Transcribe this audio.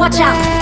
Watch out!